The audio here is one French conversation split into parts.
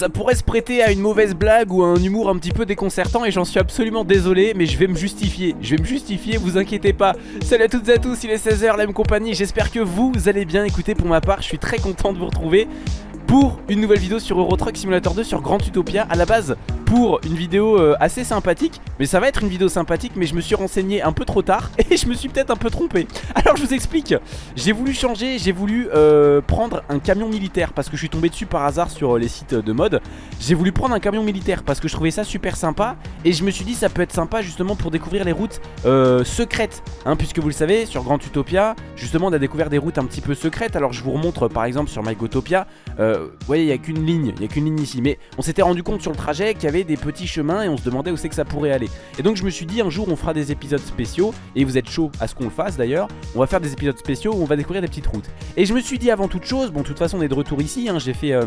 Ça pourrait se prêter à une mauvaise blague ou à un humour un petit peu déconcertant et j'en suis absolument désolé, mais je vais me justifier. Je vais me justifier, vous inquiétez pas. Salut à toutes et à tous, il est 16h, la même compagnie. J'espère que vous allez bien. Écoutez, pour ma part, je suis très content de vous retrouver pour une nouvelle vidéo sur Euro Truck Simulator 2 sur Grand Utopia à la base pour une vidéo euh, assez sympathique mais ça va être une vidéo sympathique mais je me suis renseigné un peu trop tard et je me suis peut-être un peu trompé. Alors je vous explique. J'ai voulu changer j'ai voulu euh, prendre un camion militaire parce que je suis tombé dessus par hasard sur les sites de mode. J'ai voulu prendre un camion militaire parce que je trouvais ça super sympa et je me suis dit ça peut être sympa justement pour découvrir les routes euh, secrètes hein, puisque vous le savez sur Grand Utopia justement on a découvert des routes un petit peu secrètes. Alors je vous remontre par exemple sur MyGotopia vous voyez il n'y a qu'une ligne, il n'y a qu'une ligne ici Mais on s'était rendu compte sur le trajet qu'il y avait des petits chemins Et on se demandait où c'est que ça pourrait aller. Et donc je me suis dit un jour on fera des épisodes spéciaux Et vous êtes chaud à ce qu'on le fasse d'ailleurs On va faire des épisodes spéciaux où on va découvrir des petites routes. Et je me suis dit avant toute chose, bon de toute façon on est de retour ici hein, J'ai fait... Euh,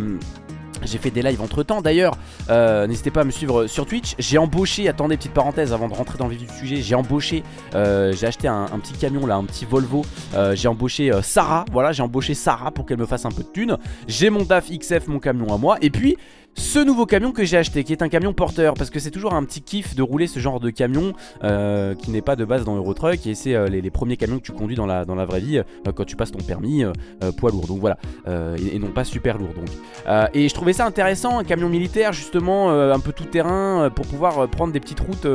j'ai fait des lives entre temps d'ailleurs euh, N'hésitez pas à me suivre sur Twitch. J'ai embauché, attendez petite parenthèse avant de rentrer dans le vif du sujet J'ai embauché, euh, j'ai acheté un, petit camion là, un petit Volvo. J'ai embauché Sarah, voilà j'ai embauché Sarah pour qu'elle me fasse un peu de thunes. J'ai mon DAF XF, mon camion à moi. Et puis ce nouveau camion que j'ai acheté qui est un camion porteur parce que c'est toujours un petit kiff de rouler ce genre de camion euh, qui n'est pas de base dans Eurotruck et c'est euh, les, premiers camions que tu conduis dans la, dans la vraie vie euh, quand tu passes ton permis poids lourd. Donc voilà et, non pas super lourd donc. Et je trouvais ça intéressant un camion militaire justement un peu tout terrain pour pouvoir prendre des petites routes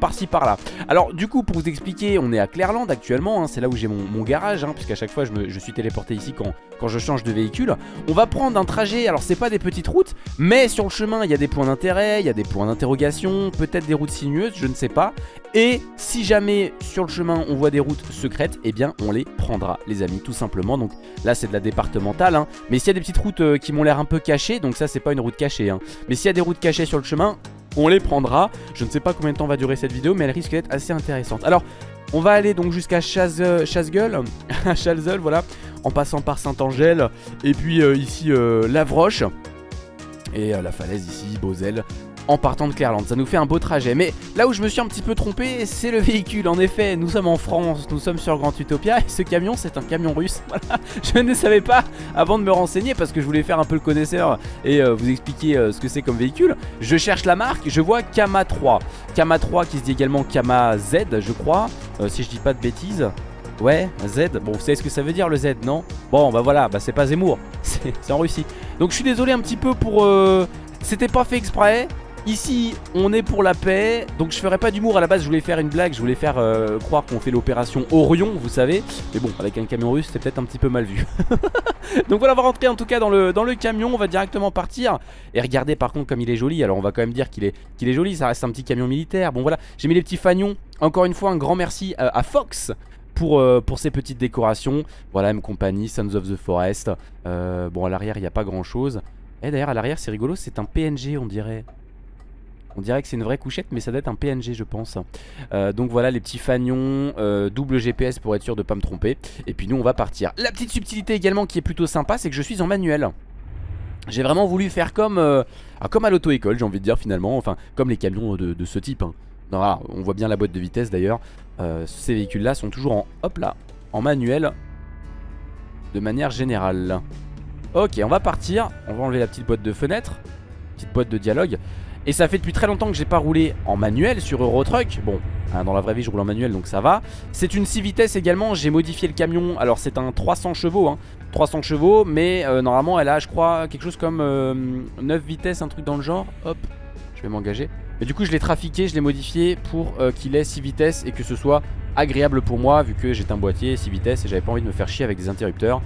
par-ci par-là. Alors du coup pour vous expliquer on est à Clairland actuellement hein, c'est là où j'ai mon, garage hein, puisqu'à chaque fois je, me, je suis téléporté ici quand, quand je change de véhicule. On va prendre un trajet alors c'est pas des petites routes mais sur le chemin, il y a des points d'intérêt, il y a des points d'interrogation, peut-être des routes sinueuses, je ne sais pas. Et si jamais sur le chemin on voit des routes secrètes, eh bien on les prendra les amis tout simplement. Donc là c'est de la départementale, hein. mais s'il y a des petites routes euh, qui m'ont l'air un peu cachées, donc ça c'est pas une route cachée, hein. mais s'il y a des routes cachées sur le chemin, on les prendra. Je ne sais pas combien de temps va durer cette vidéo, mais elle risque d'être assez intéressante. Alors on va aller donc jusqu'à à Chalzeul, voilà, en passant par Saint-Angèle, et puis euh, ici euh, Lavroche et euh, la falaise ici, Beauzel en partant de Clairland. Ça nous fait un beau trajet. Mais là où je me suis un petit peu trompé, c'est le véhicule. En effet, nous sommes en France, nous sommes sur Grand Utopia et ce camion, c'est un camion russe. Voilà. Je ne savais pas avant de me renseigner parce que je voulais faire un peu le connaisseur et euh, vous expliquer euh, ce que c'est comme véhicule. Je cherche la marque, je vois Kama 3. Kama 3 qui se dit également Kama Z, je crois, si je dis pas de bêtises. Ouais, Z. Bon, vous savez ce que ça veut dire le Z, non? Bon, bah voilà, bah c'est pas Zemmour, c'est en Russie. Donc je suis désolé un petit peu pour... Euh, c'était pas fait exprès. Ici, on est pour la paix, donc je ferai pas d'humour à la base, je voulais faire une blague, je voulais faire euh, croire qu'on fait l'opération Orion, vous savez. Mais bon, avec un camion russe, c'est peut-être un petit peu mal vu. donc voilà, on va rentrer en tout cas dans le, camion, on va directement partir. Et regardez par contre comme il est joli, alors on va quand même dire qu'il est, qu'il est joli, ça reste un petit camion militaire. Bon voilà, j'ai mis les petits fagnons. Encore une fois, un grand merci euh, à Fox pour, euh, pour ces petites décorations. Voilà, M Company, Sons of the Forest. Euh, bon, à l'arrière, il n'y a pas grand chose. Et d'ailleurs, à l'arrière, c'est rigolo, c'est un PNG, on dirait. On dirait que c'est une vraie couchette, mais ça doit être un PNG, je pense. Euh, donc voilà, les petits fagnons, double GPS pour être sûr de ne pas me tromper. Et puis nous, on va partir. La petite subtilité également qui est plutôt sympa, c'est que je suis en manuel. J'ai vraiment voulu faire comme, ah, comme à l'auto-école, j'ai envie de dire finalement. Enfin, comme les camions de, ce type. Hein. On voit bien la boîte de vitesse d'ailleurs. Euh, ces véhicules là sont toujours en, hop en manuel de manière générale. Ok, on va partir. On va enlever la petite boîte de fenêtre, petite boîte de dialogue. Et ça fait depuis très longtemps que j'ai pas roulé en manuel sur Eurotruck. Bon, hein, dans la vraie vie je roule en manuel donc ça va. C'est une 6 vitesses également, j'ai modifié le camion. Alors c'est un 300 chevaux, hein. 300 chevaux, mais euh, normalement elle a je crois quelque chose comme 9 euh, vitesses, un truc dans le genre. Hop, je vais m'engager. Mais du coup je l'ai trafiqué, je l'ai modifié pour euh, qu'il ait 6 vitesses et que ce soit agréable pour moi vu que j'ai un boîtier 6 vitesses et j'avais pas envie de me faire chier avec des interrupteurs.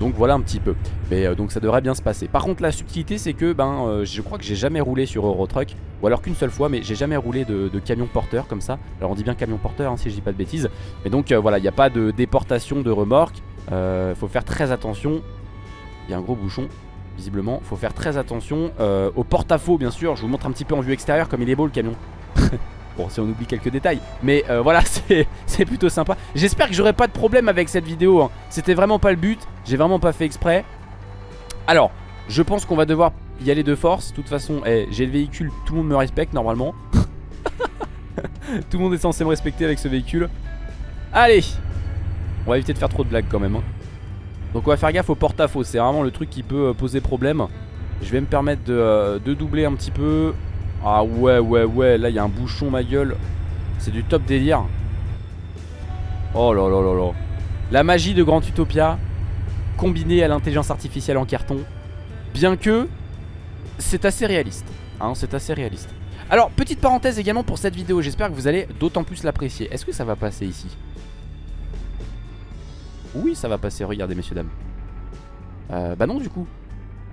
Donc voilà un petit peu. Mais euh, donc ça devrait bien se passer. Par contre la subtilité c'est que ben euh, je crois que j'ai jamais roulé sur Eurotruck. Ou alors qu'une seule fois mais j'ai jamais roulé de, camion porteur comme ça. Alors on dit bien camion porteur hein, si je dis pas de bêtises. Mais donc voilà il n'y a pas de déportation de remorque. faut faire très attention. Il y a un gros bouchon visiblement. Faut faire très attention euh, au porte-à-faux, bien sûr. Je vous montre un petit peu en vue extérieure comme il est beau le camion. bon, si on oublie quelques détails. Mais euh, voilà, c'est plutôt sympa. J'espère que j'aurai pas de problème avec cette vidéo. Hein. C'était vraiment pas le but. J'ai vraiment pas fait exprès. Alors, je pense qu'on va devoir y aller de force. De toute façon, eh, j'ai le véhicule, tout le monde me respecte normalement. tout le monde est censé me respecter avec ce véhicule. Allez On va éviter de faire trop de blagues quand même. Hein. Donc on va faire gaffe au porte-à-faux, c'est vraiment le truc qui peut euh, poser problème. Je vais me permettre de, euh, de doubler un petit peu. Ah ouais, ouais, ouais. Là, il y a un bouchon, ma gueule. C'est du top délire. Oh là là là là. La magie de Grand Utopia combinée à l'intelligence artificielle en carton. Bien que c'est assez réaliste. Hein, c'est assez réaliste. Alors, petite parenthèse également pour cette vidéo. J'espère que vous allez d'autant plus l'apprécier. Est-ce que ça va passer ici? Oui, ça va passer. Regardez, messieurs, dames. Euh, bah non, du coup.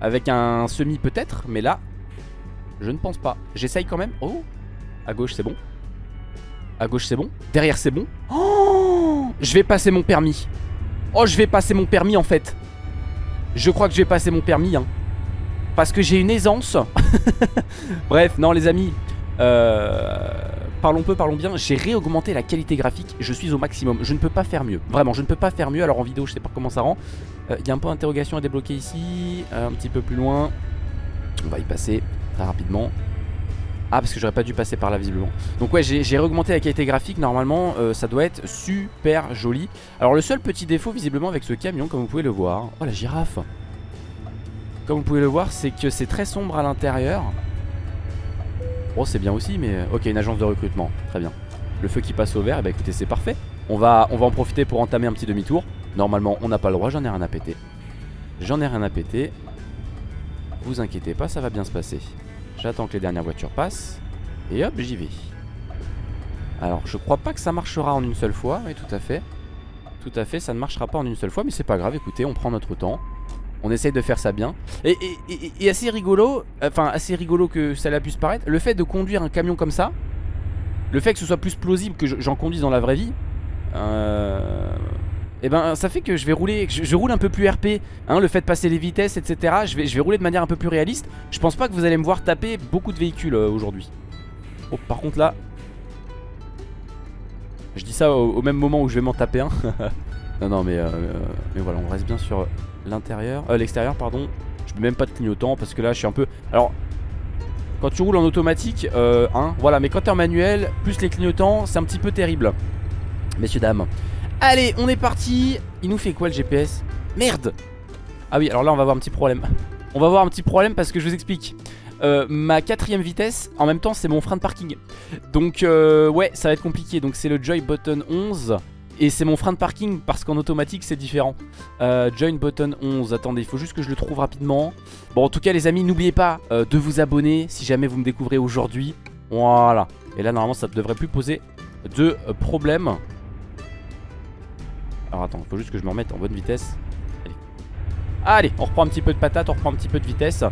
Avec un semi peut-être, mais là, je ne pense pas. J'essaye quand même. Oh À gauche, c'est bon. À gauche, c'est bon. Derrière, c'est bon. Oh Je vais passer mon permis. Oh, je vais passer mon permis, en fait. Je crois que je vais passer mon permis, hein. Parce que j'ai une aisance. Bref, non, les amis. Euh, parlons peu, parlons bien. J'ai réaugmenté la qualité graphique. Je suis au maximum. Je ne peux pas faire mieux. Vraiment, je ne peux pas faire mieux. Alors, en vidéo, je sais pas comment ça rend. Il euh, y a un point d'interrogation à débloquer ici. Euh, un petit peu plus loin. On va y passer très rapidement. Ah parce que j'aurais pas dû passer par là visiblement Donc ouais j'ai augmenté la qualité graphique Normalement ça doit être super joli Alors le seul petit défaut visiblement avec ce camion Comme vous pouvez le voir Oh la girafe Comme vous pouvez le voir c'est que c'est très sombre à l'intérieur C'est bien aussi mais euh, Ok une agence de recrutement Très bien Le feu qui passe au vert et eh bah ben, écoutez c'est parfait on va, on va en profiter pour entamer un petit demi-tour Normalement on n'a pas le droit j'en ai rien à péter J'en ai rien à péter Vous inquiétez pas ça va bien se passer J'attends que les dernières voitures passent. Et hop, j'y vais. Alors, je crois pas que ça marchera en une seule fois. Oui, tout à fait. Tout à fait, ça ne marchera pas en une seule fois. Mais c'est pas grave, écoutez, on prend notre temps. On essaye de faire ça bien. Et, assez rigolo, enfin assez rigolo que ça puisse paraître, le fait de conduire un camion comme ça, le fait que ce soit plus plausible que j'en conduise dans la vraie vie, euh, et eh ben ça fait que je vais rouler, je, roule un peu plus RP, hein, le fait de passer les vitesses, etc. Je vais, rouler de manière un peu plus réaliste. Je pense pas que vous allez me voir taper beaucoup de véhicules euh, aujourd'hui. Oh, par contre là, je dis ça au, même moment où je vais m'en taper un. non, non, mais, euh, mais voilà, on reste bien sur l'intérieur, euh, l'extérieur, pardon. Je mets même pas de clignotant parce que là, je suis un peu. Alors, quand tu roules en automatique, euh, hein, voilà, mais quand t'es en manuel, plus les clignotants, c'est un petit peu terrible. Messieurs, dames. Allez, on est parti. Il nous fait quoi le GPS Merde Ah oui, alors là, on va avoir un petit problème. On va avoir un petit problème parce que je vous explique. Euh, ma quatrième vitesse, en même temps, c'est mon frein de parking. Donc, euh, ouais, ça va être compliqué. Donc, c'est le Joy Button 11. Et c'est mon frein de parking parce qu'en automatique c'est différent euh, Join button 11 Attendez il faut juste que je le trouve rapidement Bon en tout cas les amis n'oubliez pas euh, de vous abonner Si jamais vous me découvrez aujourd'hui Voilà Et là normalement ça ne devrait plus poser de problème alors attends, il faut juste que je me remette en bonne vitesse. Allez. Allez, on reprend un petit peu de patate, on reprend un petit peu de vitesse.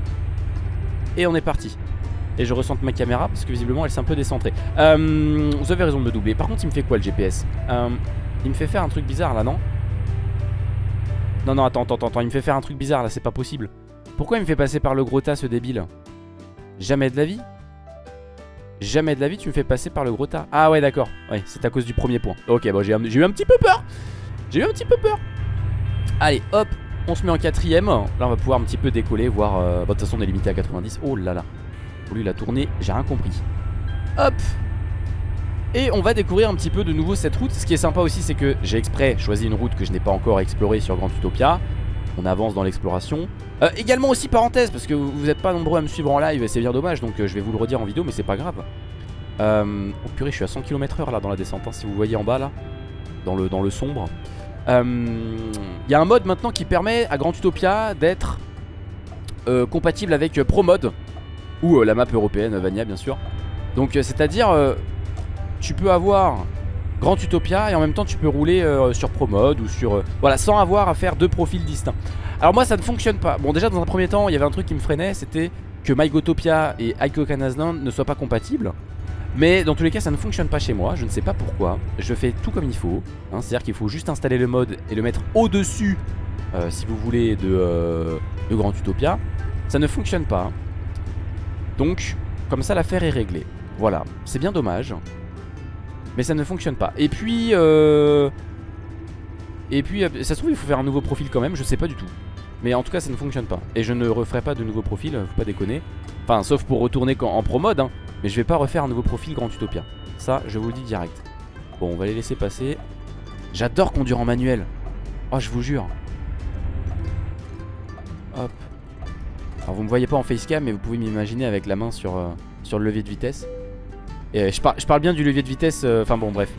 Et on est parti. Et je ressente ma caméra parce que visiblement elle s'est un peu décentrée. Euh, vous avez raison de me doubler. Par contre, il me fait quoi le GPS euh, Il me fait faire un truc bizarre là, non Non, non, attends, attends, attends. Il me fait faire un truc bizarre là, c'est pas possible. Pourquoi il me fait passer par le gros tas ce débile Jamais de la vie Jamais de la vie tu me fais passer par le gros tas. Ah ouais d'accord. Ouais c'est à cause du premier point. Ok bon j'ai eu un petit peu peur. J'ai eu un petit peu peur. Allez hop on se met en quatrième. Là on va pouvoir un petit peu décoller Voir euh, bah, de toute façon on est limité à 90 Oh là là. Lui la tournée j'ai rien compris. Hop et on va découvrir un petit peu de nouveau cette route. Ce qui est sympa aussi c'est que j'ai exprès choisi une route que je n'ai pas encore explorée sur Grand Utopia. On avance dans l'exploration. Euh, Également aussi parenthèse parce que vous n'êtes pas nombreux à me suivre en live et c'est bien dommage Donc euh, je vais vous le redire en vidéo mais c'est pas grave. Euh, Oh purée je suis à 100 km h là dans la descente hein, Si vous voyez en bas là. Dans le, dans le sombre. Il euh, y a un mode maintenant qui permet à Grand Utopia d'être compatible avec Pro Mode ou la map européenne Vania bien sûr. Donc c'est à dire tu peux avoir Grand Utopia et en même temps tu peux rouler sur Pro Mode ou sur voilà sans avoir à faire deux profils distincts. Alors moi ça ne fonctionne pas. Bon déjà dans un premier temps il y avait un truc qui me freinait c'était que MyGotopia et Ico ne soient pas compatibles. Mais dans tous les cas ça ne fonctionne pas chez moi. Je ne sais pas pourquoi. Je fais tout comme il faut hein, C'est à dire qu'il faut juste installer le mode Et le mettre au dessus euh, Si vous voulez euh, de Grand Utopia. Ça ne fonctionne pas. Donc comme ça l'affaire est réglée. Voilà. C'est bien dommage Mais ça ne fonctionne pas. Et puis euh... Et puis ça se trouve il faut faire un nouveau profil quand même Je sais pas du tout. Mais en tout cas ça ne fonctionne pas. Et je ne referai pas de nouveau profil, faut pas déconner. Enfin sauf pour retourner en pro mode hein. Mais je vais pas refaire un nouveau profil Grand Utopia. Ça je vous le dis direct. Bon on va les laisser passer. J'adore conduire en manuel. Oh je vous jure. Hop. Alors vous me voyez pas en facecam mais vous pouvez m'imaginer avec la main sur, euh, sur le levier de vitesse Et je, je parle bien du levier de vitesse, euh, enfin bon bref.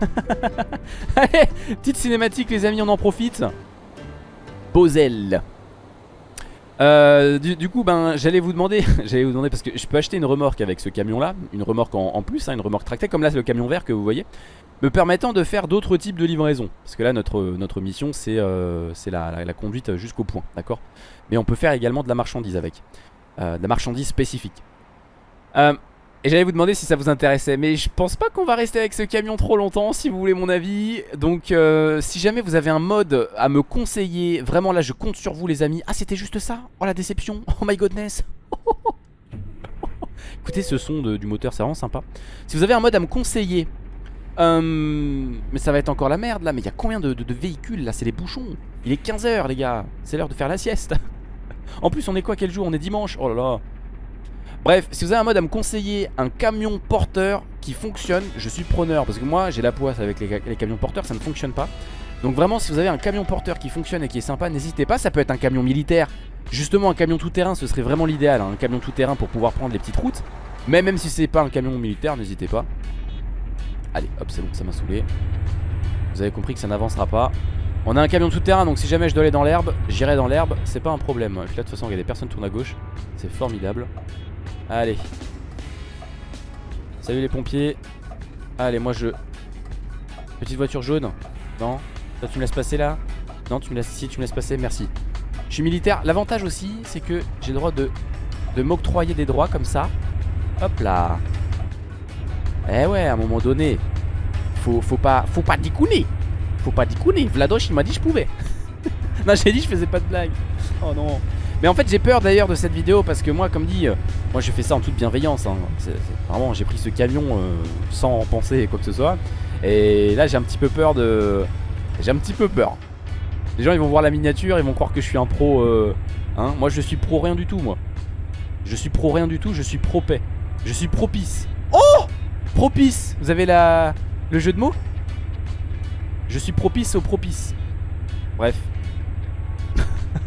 Allez, petite cinématique les amis, on en profite. Bozel euh, du, coup, ben, j'allais vous demander, j'allais vous demander parce que je peux acheter une remorque avec ce camion-là, une remorque en, plus, hein, une remorque tractée, comme là c'est le camion vert que vous voyez, me permettant de faire d'autres types de livraisons. Parce que là, notre, notre mission, c'est euh, la, la, conduite jusqu'au point, d'accord? Mais on peut faire également de la marchandise avec, euh, de la marchandise spécifique. Et j'allais vous demander si ça vous intéressait Mais je pense pas qu'on va rester avec ce camion trop longtemps Si vous voulez mon avis. Donc euh, si jamais vous avez un mode à me conseiller Vraiment là je compte sur vous les amis. Ah c'était juste ça? Oh la déception. Oh my godness Écoutez ce son du moteur c'est vraiment sympa. Si vous avez un mode à me conseiller euh, Mais ça va être encore la merde là Mais il y a combien de, de véhicules là? C'est les bouchons. Il est 15h les gars. C'est l'heure de faire la sieste. En plus on est quoi? Quel jour? On est dimanche? Oh là là Bref, si vous avez un mode à me conseiller un camion porteur qui fonctionne, je suis preneur. Parce que moi, j'ai la poisse avec les, camions porteurs, ça ne fonctionne pas. Donc vraiment, si vous avez un camion porteur qui fonctionne et qui est sympa, n'hésitez pas. Ça peut être un camion militaire. Justement, un camion tout-terrain, ce serait vraiment l'idéal. Hein. Un camion tout-terrain pour pouvoir prendre les petites routes. Mais même si c'est pas un camion militaire, n'hésitez pas. Allez, hop, c'est bon, ça m'a saoulé. Vous avez compris que ça n'avancera pas. On a un camion tout-terrain, donc si jamais je dois aller dans l'herbe, j'irai dans l'herbe. C'est pas un problème. Et puis là, de toute façon, il y a des personnes tournent à gauche. C'est formidable. Allez. Salut les pompiers. Allez, moi je... Petite voiture jaune. Non. Tu me laisses passer là? Non, tu me laisses... Si, tu me laisses passer, merci. Je suis militaire. L'avantage aussi, c'est que j'ai le droit de, de m'octroyer des droits comme ça. Hop là. Eh ouais, à un moment donné, faut, faut pas, faut pas dicouner. Faut pas dicouner. Vladoche, il m'a dit je pouvais. non, j'ai dit je faisais pas de blague. Oh non. Mais en fait j'ai peur d'ailleurs de cette vidéo parce que moi comme dit euh, Moi je fais ça en toute bienveillance hein. Vraiment j'ai pris ce camion euh, sans penser quoi que ce soit. Et là j'ai un petit peu peur de J'ai un petit peu peur. Les gens ils vont voir la miniature Ils vont croire que je suis un pro euh, hein. Moi je suis pro rien du tout moi. Je suis pro rien du tout Je suis pro paix. Je suis propice. Oh! Propice! Vous avez la... le jeu de mots? Je suis propice au propice. Bref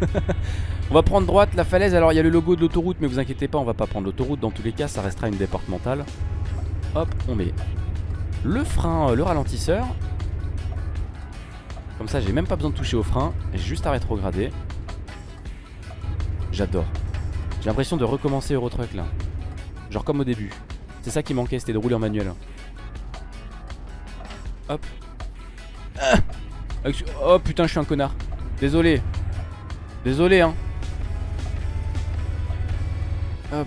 On va prendre droite, la falaise. Alors il y a le logo de l'autoroute, mais vous inquiétez pas, on va pas prendre l'autoroute. Dans tous les cas, ça restera une départementale. Hop, on met le frein, euh, le ralentisseur. Comme ça, j'ai même pas besoin de toucher au frein. J'ai juste à rétrograder. J'adore. J'ai l'impression de recommencer Eurotruck là. Genre comme au début. C'est ça qui manquait, c'était de rouler en manuel. Hop. Ah oh putain, je suis un connard. Désolé. Désolé, hein. Hop.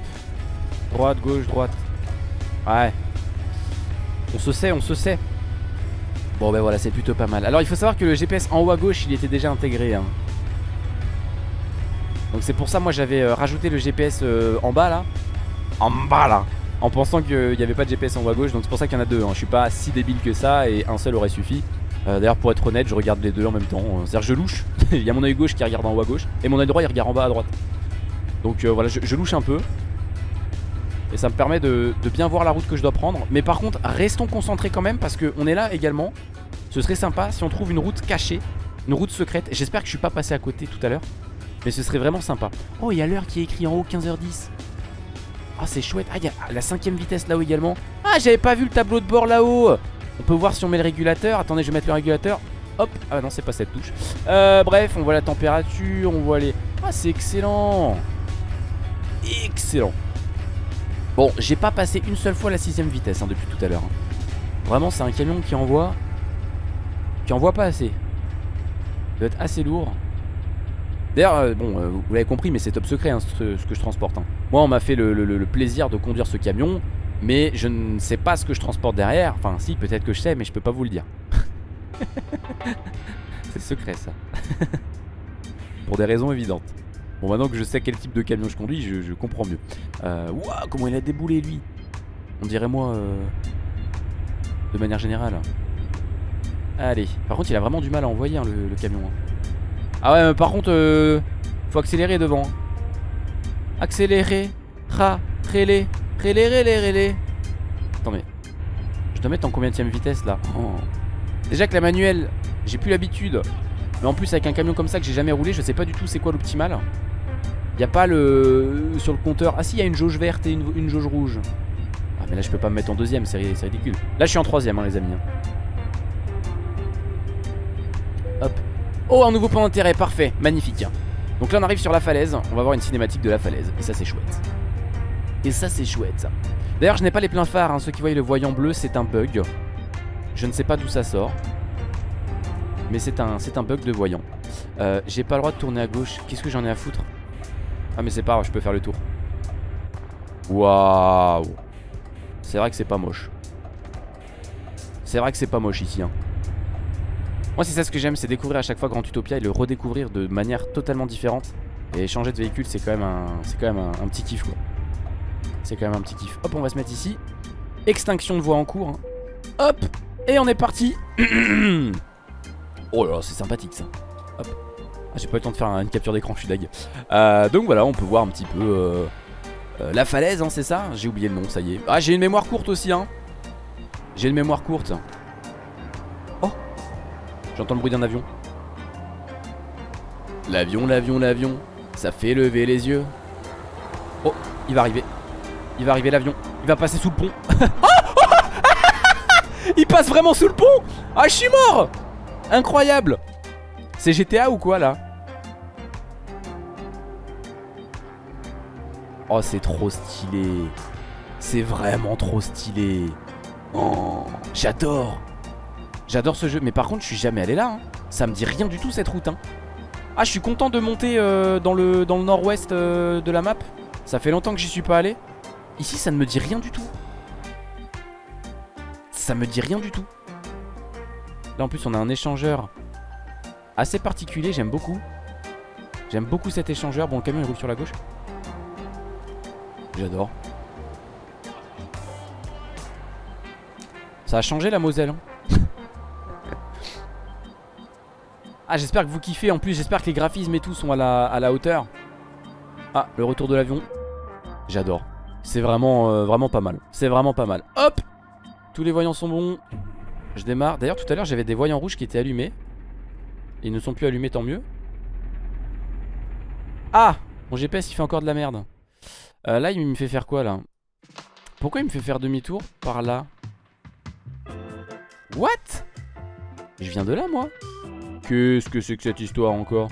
Droite, gauche, droite. Ouais. On se sait, on se sait. Bon ben voilà, c'est plutôt pas mal. Alors il faut savoir que le GPS en haut à gauche, il était déjà intégré. Hein. Donc c'est pour ça, moi j'avais euh, rajouté le GPS euh, en bas là. En bas là. En pensant qu'il n'y avait pas de GPS en haut à gauche. Donc c'est pour ça qu'il y en a deux. Hein. Je suis pas si débile que ça et un seul aurait suffi. Euh, d'ailleurs pour être honnête, je regarde les deux en même temps. C'est-à-dire je louche. il y a mon oeil gauche qui regarde en haut à gauche. Et mon oeil droit il regarde en bas à droite. Donc euh, voilà, je, louche un peu. Et ça me permet de, bien voir la route que je dois prendre. Mais par contre, restons concentrés quand même parce qu'on est là également. Ce serait sympa si on trouve une route cachée, une route secrète. J'espère que je suis pas passé à côté tout à l'heure. Mais ce serait vraiment sympa. Oh, il y a l'heure qui est écrit en haut, 15h10. Ah, c'est chouette. Ah, il y a la cinquième vitesse là-haut également. Ah, j'avais pas vu le tableau de bord là-haut. On peut voir si on met le régulateur. Attendez, je vais mettre le régulateur. Hop. Ah non, c'est pas cette touche. Euh, bref, on voit la température, on voit les... Ah, c'est excellent excellent. Bon, j'ai pas passé une seule fois la sixième vitesse hein, depuis tout à l'heure. Hein. Vraiment, c'est un camion qui envoie... Qui envoie pas assez. Il doit être assez lourd. D'ailleurs, euh, bon, euh, vous l'avez compris, mais c'est top secret hein, ce, que je transporte. Moi, on m'a fait le, plaisir de conduire ce camion, mais je ne sais pas ce que je transporte derrière. Enfin, si, peut-être que je sais, mais je peux pas vous le dire. c'est secret, ça. Pour des raisons évidentes. Bon maintenant que je sais quel type de camion je conduis je, comprends mieux. Euh, comment il a déboulé lui? On dirait moi euh, De manière générale. Allez Par contre il a vraiment du mal à envoyer hein, le, camion hein. Ah ouais par contre euh, Faut accélérer devant Accélérer Ra Rélé Rélé rélé rélé Attends mais Je dois mettre en combien de vitesse là? Oh. Déjà que la manuelle J'ai plus l'habitude. Mais en plus avec un camion comme ça que j'ai jamais roulé Je sais pas du tout c'est quoi l'optimal Y a pas le... Sur le compteur... Ah si, il y a une jauge verte et une, jauge rouge. Ah mais là je peux pas me mettre en deuxième, c'est ridicule. Là je suis en troisième hein, les amis. Hein. Hop. Oh un nouveau point d'intérêt, parfait, magnifique. Donc là on arrive sur la falaise, on va voir une cinématique de la falaise. Et ça c'est chouette. Et ça c'est chouette. D'ailleurs je n'ai pas les pleins phares, hein. ceux qui voient le voyant bleu c'est un bug. Je ne sais pas d'où ça sort. Mais c'est un, un bug de voyant. Euh, J'ai pas le droit de tourner à gauche. Qu'est-ce que j'en ai à foutre? Ah mais c'est pas grave, je peux faire le tour. Waouh C'est vrai que c'est pas moche. C'est vrai que c'est pas moche ici. Hein. Moi c'est ça ce que j'aime, c'est découvrir à chaque fois Grand Utopia et le redécouvrir de manière totalement différente. Et changer de véhicule c'est quand même un, quand même un, petit kiff quoi. C'est quand même un petit kiff. Hop on va se mettre ici. Extinction de voie en cours. Hein. Hop Et on est parti Oh là là c'est sympathique ça. Hop. Ah, j'ai pas eu le temps de faire une capture d'écran, je suis dag. Euh, donc voilà, on peut voir un petit peu euh, euh, la falaise, hein, c'est ça J'ai oublié le nom, ça y est. Ah, j'ai une mémoire courte aussi, hein. J'ai une mémoire courte. J'entends le bruit d'un avion. L'avion, l'avion, l'avion. Ça fait lever les yeux. Oh, il va arriver. Il va arriver l'avion. Il va passer sous le pont. il passe vraiment sous le pont Ah, je suis mort Incroyable C'est GTA ou quoi là Oh, c'est trop stylé. C'est vraiment trop stylé. Oh, j'adore. J'adore ce jeu, mais par contre je suis jamais allé là hein. Ça me dit rien du tout cette route hein. Ah je suis content de monter euh, dans le, nord-ouest euh, de la map Ça fait longtemps que j'y suis pas allé Ici ça ne me dit rien du tout Ça me dit rien du tout Là en plus on a un échangeur Assez particulier, j'aime beaucoup. J'aime beaucoup cet échangeur. Bon le camion il roule sur la gauche. J'adore. Ça a changé la Moselle hein. Ah j'espère que vous kiffez. En plus j'espère que les graphismes et tout sont à la, hauteur. Ah le retour de l'avion. J'adore. C'est vraiment, euh, vraiment pas mal. C'est vraiment pas mal. Hop! Tous les voyants sont bons. Je démarre. D'ailleurs tout à l'heure j'avais des voyants rouges qui étaient allumés Ils ne sont plus allumés tant mieux. Ah Mon GPS il fait encore de la merde. Euh, Là il me fait faire quoi là? Pourquoi il me fait faire demi-tour par là? What? Je viens de là moi. Qu'est-ce que c'est que cette histoire encore?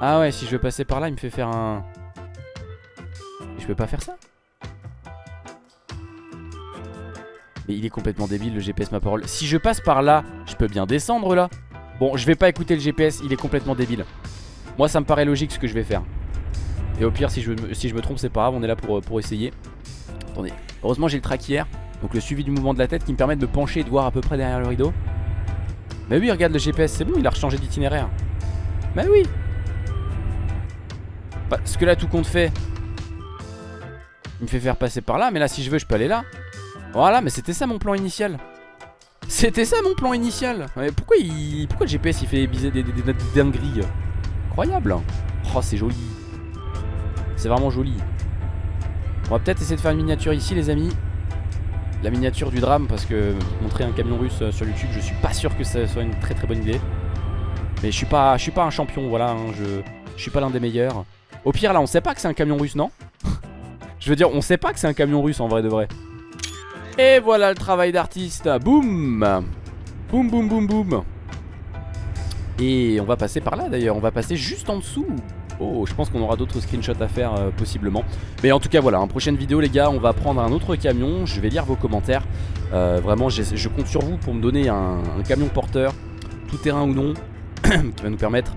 Ah ouais, si je veux passer par là, il me fait faire un... Je peux pas faire ça? Mais il est complètement débile le GPS ma parole. Si je passe par là, je peux bien descendre là Bon, je vais pas écouter le GPS, il est complètement débile Moi ça me paraît logique ce que je vais faire Et au pire si je, si je me trompe c'est pas grave, on est là pour, pour essayer Attendez, heureusement j'ai le track hier Donc le suivi du mouvement de la tête qui me permet de me pencher et de voir à peu près derrière le rideau mais oui, regarde le GPS, c'est bon, il a rechangé d'itinéraire. Mais oui. Parce que là, tout compte fait, il me fait faire passer par là. Mais là, si je veux, je peux aller là. Voilà, mais c'était ça mon plan initial. C'était ça mon plan initial. Mais pourquoi, il... pourquoi le GPS il fait biser des, dingueries? Incroyable. Oh, c'est joli. C'est vraiment joli. On va peut-être essayer de faire une miniature ici, les amis la miniature du drame parce que montrer un camion russe euh, sur YouTube, je suis pas sûr que ça soit une très très bonne idée. Mais je suis pas, je suis pas un champion, voilà, hein, je, je suis pas l'un des meilleurs. Au pire là, on sait pas que c'est un camion russe, non? Je veux dire, on sait pas que c'est un camion russe en vrai de vrai. Et voilà le travail d'artiste, boum Boum boum boum boum Et on va passer par là d'ailleurs, on va passer juste en dessous Oh, je pense qu'on aura d'autres screenshots à faire euh, possiblement. Mais en tout cas, voilà, en prochaine vidéo, les gars, on va prendre un autre camion. Je vais lire vos commentaires. Euh, vraiment, je compte sur vous pour me donner un, camion porteur, tout terrain ou non, qui va nous permettre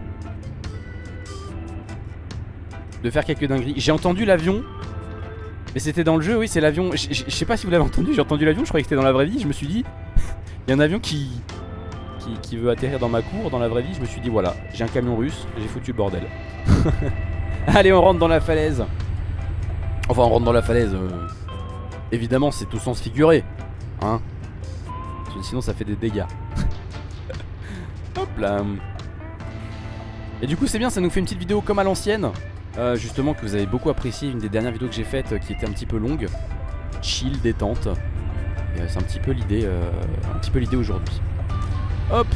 de faire quelques dingueries. J'ai entendu l'avion. Mais c'était dans le jeu, oui, c'est l'avion. Je sais pas si vous l'avez entendu, j'ai entendu l'avion, je croyais que c'était dans la vraie vie. Je me suis dit, il y a un avion qui, qui, veut atterrir dans ma cour, dans la vraie vie, je me suis dit voilà, j'ai un camion russe, j'ai foutu le bordel. Allez, on rentre dans la falaise. Enfin, on rentre dans la falaise. Euh, évidemment, c'est au sens figuré. Hein Sinon, ça fait des dégâts. Hop là. Et du coup, c'est bien, ça nous fait une petite vidéo comme à l'ancienne. Euh, justement, que vous avez beaucoup apprécié. Une des dernières vidéos que j'ai faites euh, qui était un petit peu longue. Chill, détente. C'est un petit peu l'idée un petit peu l'idée aujourd'hui. Hop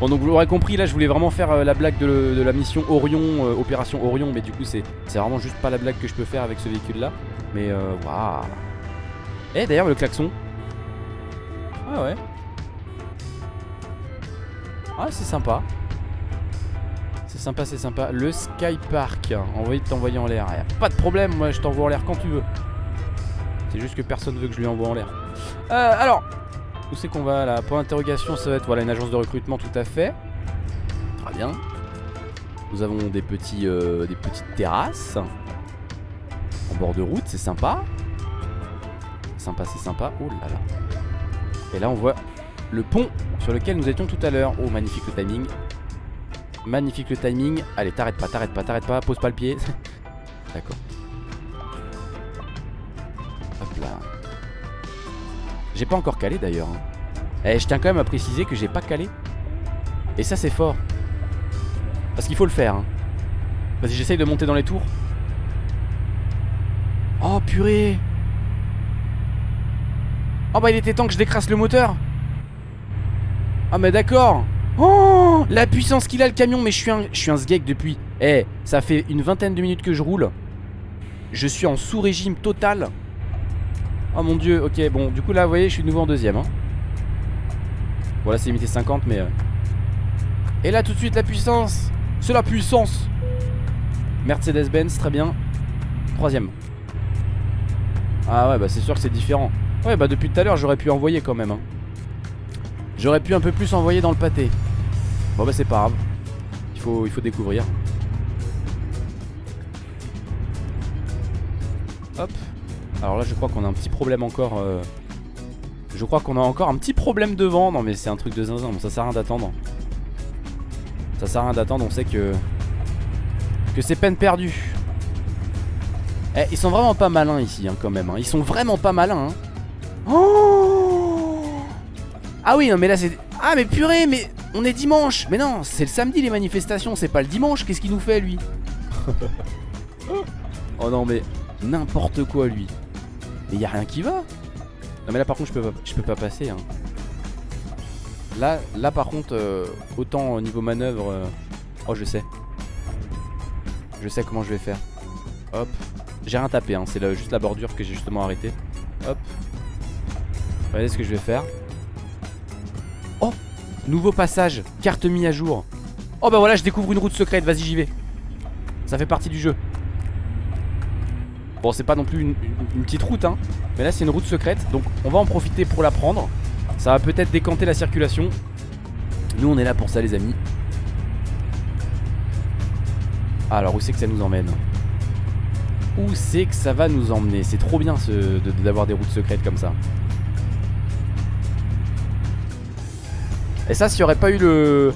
Bon donc vous l'aurez compris là je voulais vraiment faire euh, la blague de, la mission Orion, euh, opération Orion Mais du coup c'est vraiment juste pas la blague que je peux faire avec ce véhicule là Mais euh, waouh Eh d'ailleurs le klaxon Ah ouais Ah c'est sympa sympa c'est sympa. Le Sky Park. Envoyer de t'envoyer en l'air. Pas de problème moi je t'envoie en l'air quand tu veux. C'est juste que personne veut que je lui envoie en l'air. Euh, Alors où c'est qu'on va là? Pour l'interrogation ça va être voilà, une agence de recrutement tout à fait. Très bien. Nous avons des, petits, euh, des petites terrasses. En bord de route c'est sympa. Sympa c'est sympa. Oh là là. Et là on voit le pont sur lequel nous étions tout à l'heure. Oh magnifique le timing Magnifique le timing Allez t'arrêtes pas t'arrêtes pas t'arrêtes pas Pose pas le pied D'accord Hop là j'ai pas encore calé d'ailleurs. Hein. Eh, je tiens quand même à préciser que j'ai pas calé. Et ça c'est fort. Parce qu'il faut le faire. Hein. Vas-y, j'essaye de monter dans les tours. Oh purée Oh bah il était temps que je décrasse le moteur Ah mais d'accord Oh La puissance qu'il a le camion Mais je suis un, je suis un depuis Eh ça fait une vingtaine de minutes que je roule Je suis en sous-régime total Oh mon dieu, ok, bon, du coup là, vous voyez, je suis de nouveau en deuxième. Hein. Bon, c'est limité 50, mais... Euh. Et là, tout de suite, la puissance C'est la puissance Mercedes-Benz, très bien. Troisième. Ah ouais, bah c'est sûr que c'est différent. Ouais, bah depuis tout à l'heure, j'aurais pu envoyer quand même. Hein. J'aurais pu un peu plus envoyer dans le pâté. Bon bah c'est pas grave. Il faut, découvrir. Hop. Alors là je crois qu'on a un petit problème encore euh, Je crois qu'on a encore un petit problème devant Non mais c'est un truc de zinzin bon, Ça sert à rien d'attendre Ça sert à rien d'attendre On sait que Que c'est peine perdue Eh ils sont vraiment pas malins ici hein, quand même hein. Ils sont vraiment pas malins hein. oh Ah oui non mais là c'est Ah mais purée mais on est dimanche. Mais non c'est le samedi les manifestations C'est pas le dimanche. Qu'est-ce qu'il nous fait lui Oh non mais N'importe quoi lui. Mais y a rien qui va. Non mais là par contre je peux pas, je peux pas passer hein. Là, là par contre euh, Autant au niveau manœuvre euh, Oh je sais. Je sais comment je vais faire. Hop. J'ai rien tapé hein. c'est juste la bordure que j'ai justement arrêté Hop. Regardez ce que je vais faire Nouveau passage Carte mis à jour. Oh bah voilà je découvre une route secrète Vas-y j'y vais. Ça fait partie du jeu. Bon c'est pas non plus une, petite route hein Mais là c'est une route secrète Donc on va en profiter pour la prendre. Ça va peut-être décanter la circulation. Nous on est là pour ça les amis. Alors où c'est que ça nous emmène? Où c'est que ça va nous emmener? C'est trop bien d'avoir des routes secrètes comme ça Et ça s'il n'y aurait pas eu le,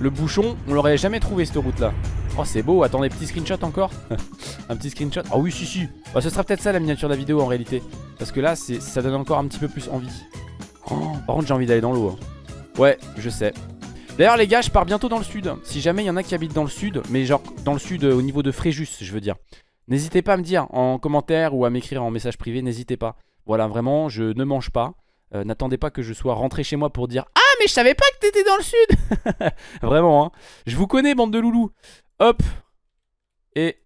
le bouchon On l'aurait jamais trouvé cette route là Oh c'est beau, attendez petit screenshot encore Un petit screenshot. Ah oui si si. Bah, Ce sera peut-être ça la miniature de la vidéo en réalité. Parce que là ça donne encore un petit peu plus envie. Oh, Par contre j'ai envie d'aller dans l'eau hein. Ouais je sais. D'ailleurs les gars je pars bientôt dans le sud. Si jamais il y en a qui habitent dans le sud Mais genre dans le sud euh, au niveau de Fréjus je veux dire. N'hésitez pas à me dire en commentaire ou à m'écrire en message privé N'hésitez pas. Voilà vraiment je ne mange pas euh, N'attendez pas que je sois rentré chez moi pour dire Ah mais je savais pas que t'étais dans le sud Vraiment hein Je vous connais bande de loulous Hop Et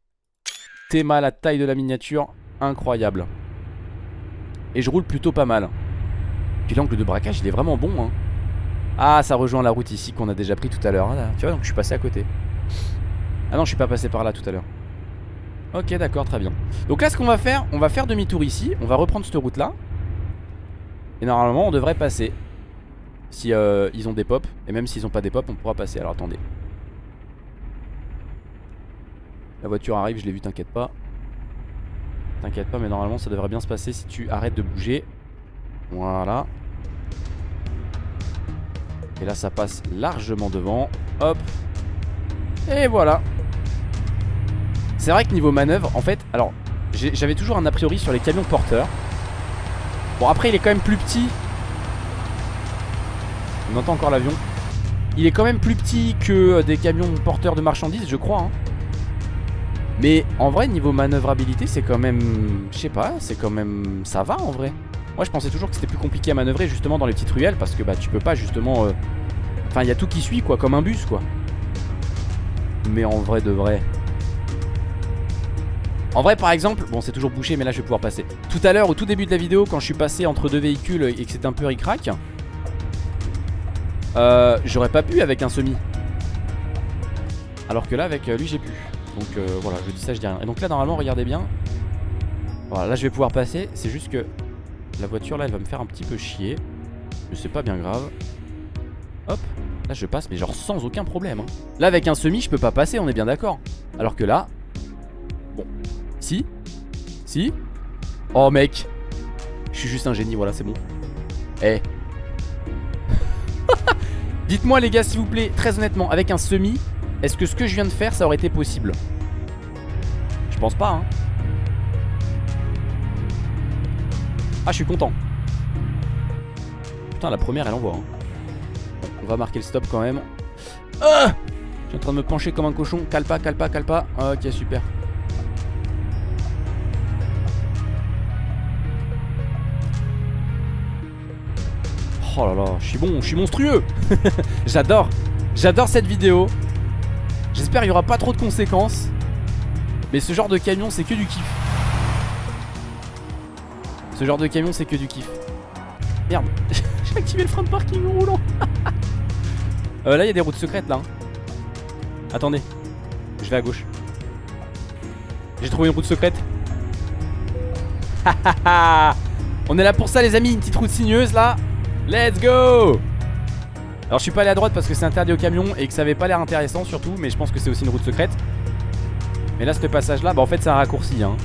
Théma, la taille de la miniature, incroyable. Et je roule plutôt pas mal. Puis l'angle de braquage, il est vraiment bon. Hein. Ah, ça rejoint la route ici qu'on a déjà pris tout à l'heure. Ah, tu vois, donc je suis passé à côté. Ah non, je suis pas passé par là tout à l'heure. Ok, d'accord, très bien. Donc là, ce qu'on va faire, on va faire demi-tour ici. On va reprendre cette route-là. Et normalement, on devrait passer. Si euh, ils ont des pops. Et même s'ils ont pas des pops, on pourra passer. Alors attendez. La voiture arrive, je l'ai vu, t'inquiète pas. T'inquiète pas, mais normalement ça devrait bien se passer si tu arrêtes de bouger. Voilà. Et là ça passe largement devant. Hop. Et voilà. C'est vrai que niveau manœuvre, en fait, alors j'avais toujours un a priori sur les camions porteurs. Bon après il est quand même plus petit. On entend encore l'avion. Il est quand même plus petit que des camions porteurs de marchandises, je crois. Hein. Mais en vrai, niveau manœuvrabilité, c'est quand même... Je sais pas, c'est quand même... Ça va en vrai. Moi, je pensais toujours que c'était plus compliqué à manœuvrer justement dans les petites ruelles parce que bah tu peux pas justement... Euh, Enfin il y a tout qui suit quoi comme un bus quoi Mais en vrai de vrai En vrai par exemple Bon c'est toujours bouché mais là je vais pouvoir passer. Tout à l'heure au tout début de la vidéo quand je suis passé entre deux véhicules Et que c'était un peu ric-rac euh, J'aurais pas pu avec un semi. Alors que là avec euh, lui j'ai pu. Donc euh, voilà je dis ça je dis rien. Et donc là normalement regardez bien. Voilà là je vais pouvoir passer. C'est juste que la voiture là elle va me faire un petit peu chier. Mais c'est pas bien grave. Hop Là je passe mais genre sans aucun problème hein. Là avec un semi je peux pas passer on est bien d'accord. Alors que là Si Si Oh mec Je suis juste un génie voilà c'est bon Eh Dites-moi les gars s'il vous plaît Très honnêtement avec un semi Est-ce que ce que je viens de faire ça aurait été possible? Je pense pas hein Ah je suis content Putain la première elle envoie hein. On va marquer le stop quand même. Ah je suis en train de me pencher comme un cochon. Calpa, calpa, calpa. Ok, super. Oh là là, je suis bon, je suis monstrueux J'adore J'adore cette vidéo J'espère qu'il n'y aura pas trop de conséquences Mais ce genre de camion c'est que du kiff Ce genre de camion c'est que du kiff Merde J'ai activé le frein de parking en roulant Euh, là, il y a des routes secrètes là. Hein. Attendez. Je vais à gauche. J'ai trouvé une route secrète. On est là pour ça, les amis. Une petite route sinueuse là. Let's go Alors, je suis pas allé à droite parce que c'est interdit au camion et que ça avait pas l'air intéressant surtout. Mais je pense que c'est aussi une route secrète. Mais là, ce passage là, bah en fait, c'est un raccourci. Hein.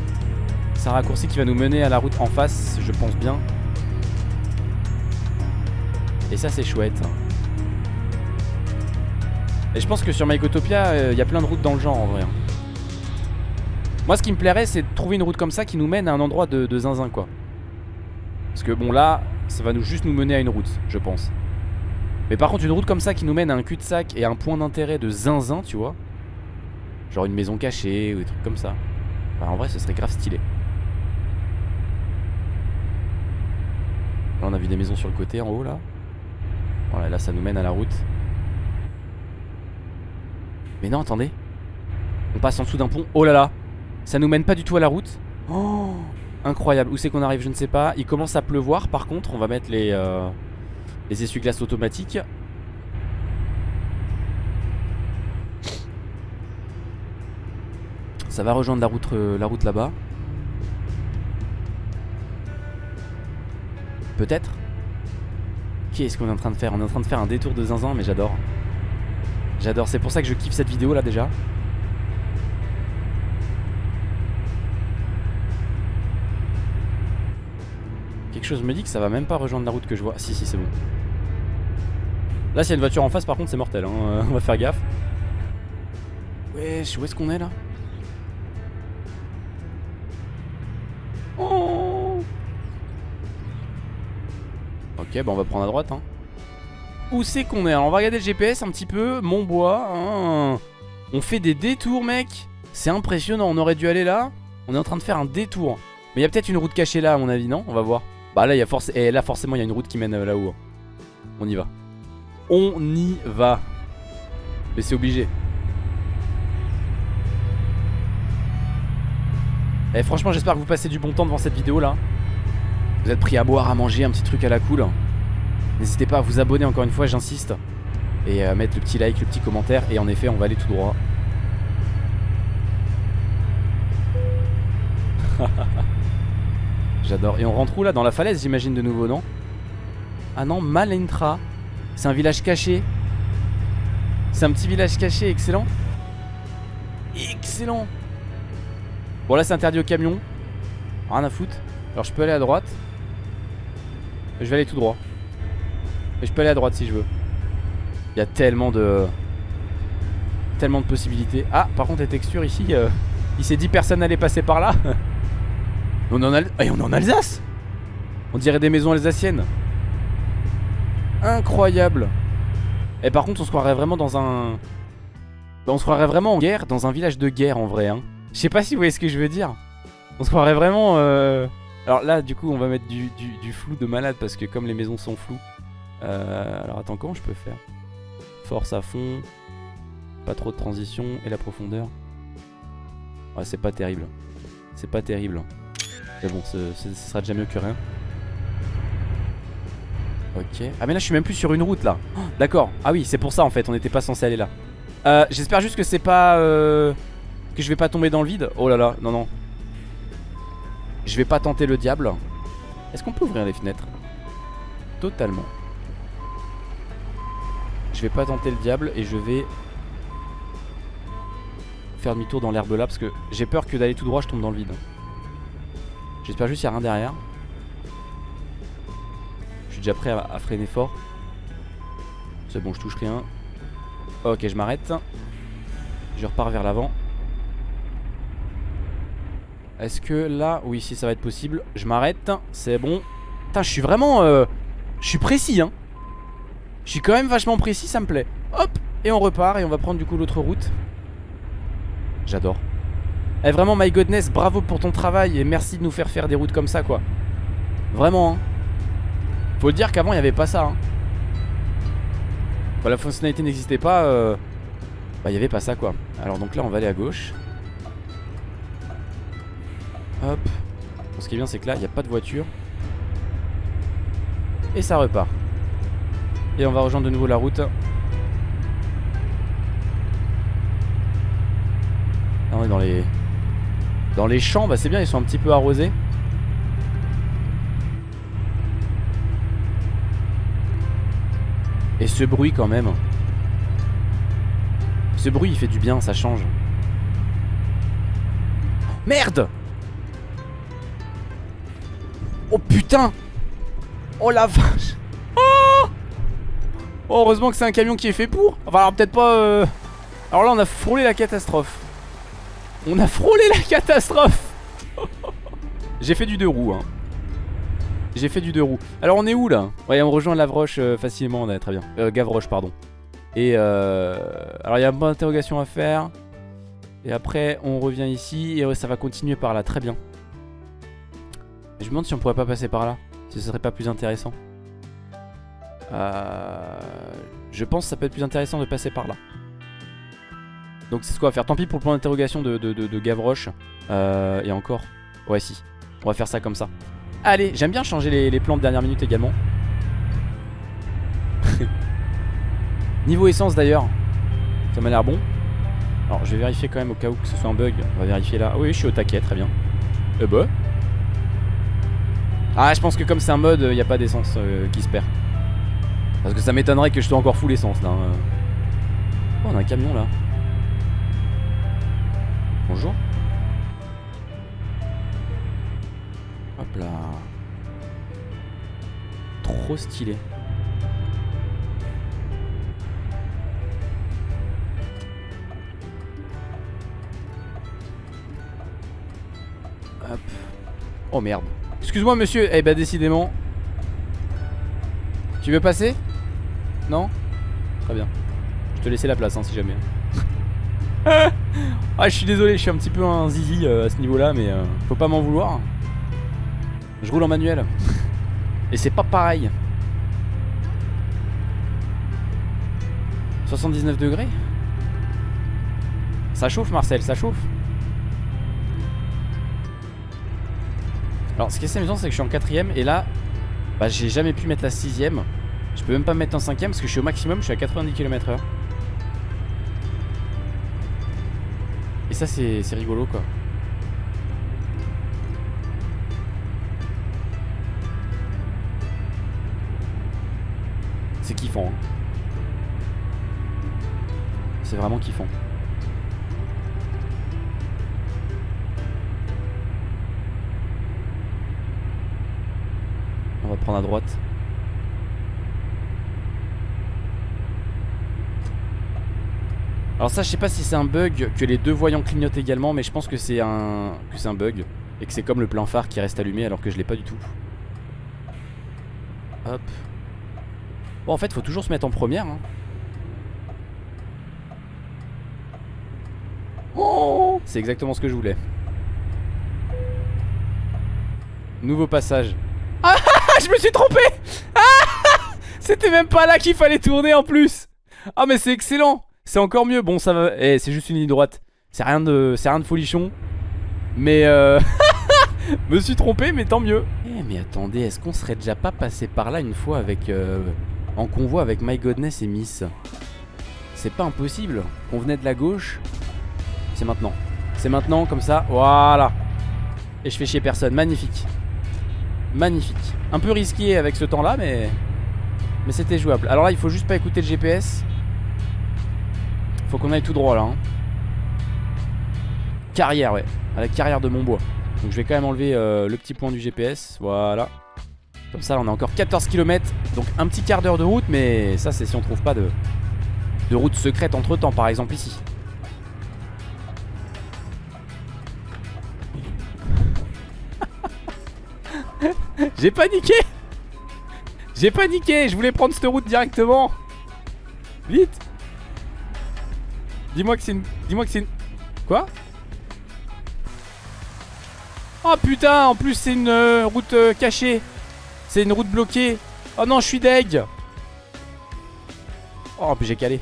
C'est un raccourci qui va nous mener à la route en face, je pense bien. Et ça, c'est chouette. Et je pense que sur Mycotopia, il euh, y a plein de routes dans le genre en vrai. Hein. Moi ce qui me plairait c'est de trouver une route comme ça qui nous mène à un endroit de, zinzin quoi. Parce que bon là, ça va nous juste nous mener à une route, je pense. Mais par contre une route comme ça qui nous mène à un cul-de-sac et à un point d'intérêt de zinzin, tu vois. Genre une maison cachée ou des trucs comme ça. Bah en vrai ce serait grave stylé. Là on a vu des maisons sur le côté en haut là. Voilà là ça nous mène à la route. Mais non, attendez. On passe en dessous d'un pont. Oh là là. Ça nous mène pas du tout à la route. Oh, incroyable. Où c'est qu'on arrive Je ne sais pas. Il commence à pleuvoir. Par contre, on va mettre les, euh, les essuie-glaces automatiques. Ça va rejoindre la route, euh, la route là-bas. Peut-être Qu'est-ce qu'on est en train de faire? On est en train de faire un détour de zinzin, mais j'adore. J'adore, c'est pour ça que je kiffe cette vidéo là déjà. Chose me dit que ça va même pas rejoindre la route que je vois. Si, si, c'est bon. Là, s'il y a une voiture en face, par contre, c'est mortel. Hein. On va faire gaffe. Wesh, où est-ce qu'on est là? Oh Ok, bah on va prendre à droite. Hein. Où c'est qu'on est, Alors on va regarder le GPS un petit peu Montbois hein. On fait des détours mec C'est impressionnant, on aurait dû aller là On est en train de faire un détour Mais il y a peut-être une route cachée là à mon avis, non? On va voir Bah là, y a. Et là forcément il y a une route qui mène euh, là-haut On y va On y va Mais c'est obligé Et eh, franchement j'espère que vous passez du bon temps devant cette vidéo là Vous êtes pris à boire, à manger, un petit truc à la cool N'hésitez pas à vous abonner encore une fois, j'insiste. Et à mettre le petit like, le petit commentaire. Et en effet, on va aller tout droit. J'adore. Et on rentre où là? Dans la falaise, j'imagine de nouveau, non? Ah non, Malentra. C'est un village caché. C'est un petit village caché, excellent. Excellent. Bon là c'est interdit au camion. Rien à foutre. Alors je peux aller à droite. Je vais aller tout droit. Mais je peux aller à droite si je veux. Il y a tellement de... Tellement de possibilités. Ah, par contre les textures ici, euh, il s'est dit personne n'allait passer par là. on, en a... Et on est en Alsace On dirait des maisons alsaciennes. Incroyable. Et par contre on se croirait vraiment dans un... On se croirait vraiment en guerre, dans un village de guerre en vrai. Hein. Je sais pas si vous voyez ce que je veux dire. On se croirait vraiment... Euh... Alors là du coup on va mettre du, flou de malade parce que comme les maisons sont floues, euh, alors attends, comment je peux faire? Force à fond. Pas trop de transition. Et la profondeur. Ouais, c'est pas terrible. C'est pas terrible. Mais bon, ce, sera déjà mieux que rien. Ok. Ah mais là je suis même plus sur une route là. Oh, D'accord. Ah oui, c'est pour ça en fait, on n'était pas censé aller là. Euh, J'espère juste que c'est pas... euh, Que je vais pas tomber dans le vide. Oh là là, non non. Je vais pas tenter le diable. Est-ce qu'on peut ouvrir les fenêtres? Totalement. Je vais pas tenter le diable et je vais faire demi-tour dans l'herbe là parce que j'ai peur que d'aller tout droit je tombe dans le vide. J'espère juste qu'il n'y a rien derrière. Je suis déjà prêt à, freiner fort. C'est bon, je touche rien. Ok, je m'arrête. Je repars vers l'avant. Est-ce que là, oui, si ça va être possible, je m'arrête. C'est bon. Putain, je suis vraiment, euh, je suis précis, hein. Je suis quand même vachement précis, ça me plaît. Hop, et on repart et on va prendre du coup l'autre route. J'adore. Eh vraiment, my goodness, bravo pour ton travail et merci de nous faire faire des routes comme ça, quoi. Vraiment, hein. Faut dire qu'avant, il n'y avait pas ça, hein. Quand la fonctionnalité n'existait pas, euh, bah, il n'y avait pas ça, quoi. Alors, donc là, on va aller à gauche. Hop. Bon, ce qui est bien, c'est que là, il n'y a pas de voiture. Et ça repart. Et on va rejoindre de nouveau la route. On est dans les... Dans les champs, bah c'est bien, ils sont un petit peu arrosés. Et ce bruit quand même. Ce bruit, il fait du bien, ça change. Merde Oh putain Oh la vache Oh Oh, heureusement que c'est un camion qui est fait pour. Enfin, alors peut-être pas. euh, Alors là, on a frôlé la catastrophe. On a frôlé la catastrophe. J'ai fait du deux roues. Hein. J'ai fait du deux roues. Alors on est où là? Ouais, on rejoint Lavroche euh, facilement. On est très bien. Euh, Gavroche, pardon. Et euh... alors il y a un point d'interrogation à faire. Et après, on revient ici et ouais, ça va continuer par là. Très bien. Je me demande si on pourrait pas passer par là. Si ce serait pas plus intéressant. Euh, je pense que ça peut être plus intéressant de passer par là. Donc c'est ce qu'on va faire. Tant pis pour le point d'interrogation de, de, de- de Gavroche. Euh, et encore. Ouais si. On va faire ça comme ça. Allez, j'aime bien changer les, les plans de dernière minute également. Niveau essence d'ailleurs. Ça m'a l'air bon. Alors je vais vérifier quand même au cas où que ce soit un bug. On va vérifier là. Oui, je suis au taquet, très bien. Eh bah. Ah, je pense que comme c'est un mode, il n'y a pas d'essence euh, qui se perd. Parce que ça m'étonnerait que je sois encore full essence là. euh. Oh, on a un camion là. Bonjour. Hop là. Trop stylé. Hop. Oh merde. Excuse-moi monsieur. Eh bah décidément. Tu veux passer? Non? Très bien. Je te laissais la place hein, si jamais. Ah je suis désolé, je suis un petit peu un zizi euh, à ce niveau là mais euh, faut pas m'en vouloir. Je roule en manuel. Et c'est pas pareil. 79 degrés? Ça chauffe Marcel, ça chauffe. Alors ce qui est assez amusant c'est que je suis en quatrième et là bah, j'ai jamais pu mettre la sixième. Je peux même pas me mettre en cinquième parce que je suis au maximum, je suis à 90 km h ça c'est rigolo quoi. C'est kiffant. hein. C'est vraiment kiffant. On va prendre à droite. Alors ça je sais pas si c'est un bug que les deux voyants clignotent également mais je pense que c'est un bug et que c'est comme le plein phare qui reste allumé alors que je l'ai pas du tout. Hop. Bon en fait faut toujours se mettre en première hein. C'est exactement ce que je voulais. Nouveau passage. Ah je me suis trompé Ah C'était même pas là qu'il fallait tourner en plus Ah mais c'est excellent C'est encore mieux. Bon ça va. Eh c'est juste une ligne droite. C'est rien de. Folichon. Mais euh. Me suis trompé mais tant mieux. Eh mais attendez, est-ce qu'on serait déjà pas passé par là une fois avec. Euh, en convoi avec My Godness et Miss? C'est pas impossible. On venait de la gauche. C'est maintenant. C'est maintenant comme ça. Voilà. Et je fais chier personne. Magnifique. Magnifique. Un peu risqué avec ce temps là mais. Mais c'était jouable. Alors là, il faut juste pas écouter le GPS. Faut qu'on aille tout droit là. Hein. Carrière, ouais. À la carrière de Montbois. Donc je vais quand même enlever euh, le petit point du GPS. Voilà. Comme ça, là, on a encore 14 km. Donc un petit quart d'heure de route. Mais ça, c'est si on trouve pas de, de route secrète entre temps, par exemple ici. J'ai paniqué J'ai paniqué Je voulais prendre cette route directement Vite Dis-moi que c'est une... Dis-moi que c'est une... Quoi? Oh putain En plus c'est une euh, route euh, cachée. C'est une route bloquée. Oh non je suis deg. Oh j'ai calé.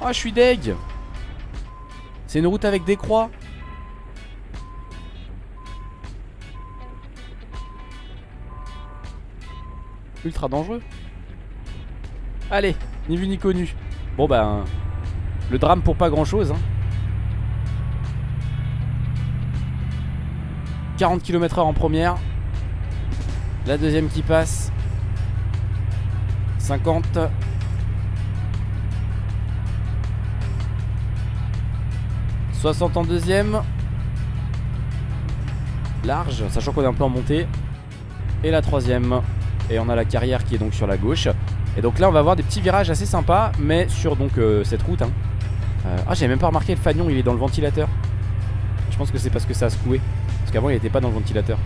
Oh je suis deg. C'est une route avec des croix. Ultra dangereux. Allez, ni vu ni connu. Bon ben, le drame pour pas grand chose. 40 km/h en première. La deuxième qui passe. 50. « 60 en deuxième Large, sachant qu'on est un peu en montée Et la troisième et on a la carrière qui est donc sur la gauche Et donc là on va avoir des petits virages assez sympas Mais sur donc euh, cette route hein. euh, Ah j'ai même pas remarqué le fanion il est dans le ventilateur. Je pense que c'est parce que ça a secoué. Parce qu'avant il était pas dans le ventilateur.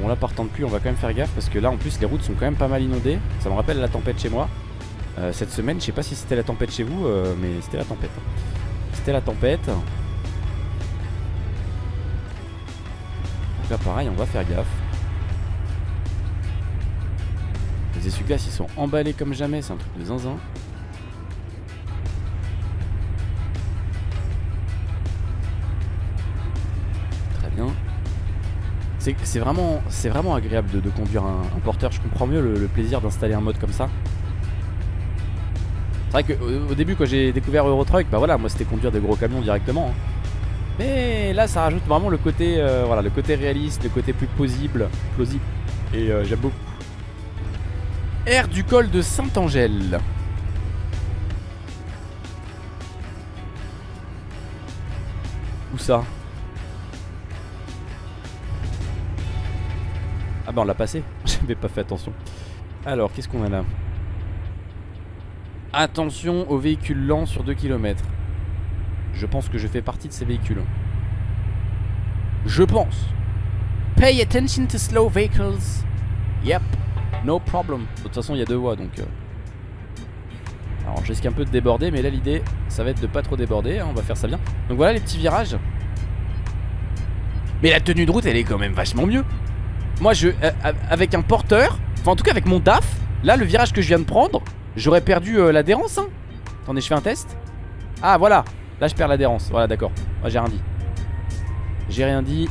Bon là partant de pluie on va quand même faire gaffe Parce que là en plus les routes sont quand même pas mal inondées. Ça me rappelle la tempête chez moi. Euh, Cette semaine je sais pas si c'était la tempête chez vous Mais c'était la tempête C'était la tempête pareil on va faire gaffe. Les essuie-glaces ils sont emballés comme jamais C'est un truc de zinzin. Très bien. C'est vraiment, vraiment agréable de, conduire un, porteur. Je comprends mieux le, plaisir d'installer un mode comme ça. C'est vrai qu'au au début quand j'ai découvert Eurotruck Bah voilà moi c'était conduire des gros camions directement hein. Mais là ça rajoute vraiment le côté euh, voilà le côté réaliste, le côté plus plausible, plausible. Et euh, j'aime beaucoup. Air du col de Saint-Angèle. Où ça? Ah bah on l'a passé, j'avais pas fait attention. Alors qu'est-ce qu'on a là? Attention aux véhicules lents sur 2 km. Je pense que je fais partie de ces véhicules. Je pense. Pay attention to slow vehicles. Yep, no problem. De toute façon, il y a deux voies, donc... Euh. Alors, je risque un peu de déborder, mais là, l'idée, ça va être de pas trop déborder. Hein, on va faire ça bien. Donc voilà les petits virages. Mais la tenue de route, elle est quand même vachement mieux. Moi, je, euh, avec un porteur, enfin en tout cas avec mon DAF, là, le virage que je viens de prendre, j'aurais perdu euh, l'adhérence. Hein. Attendez, je fais un test. Ah, voilà. Là je perds l'adhérence, voilà d'accord. Ah, J'ai rien dit. J'ai rien dit.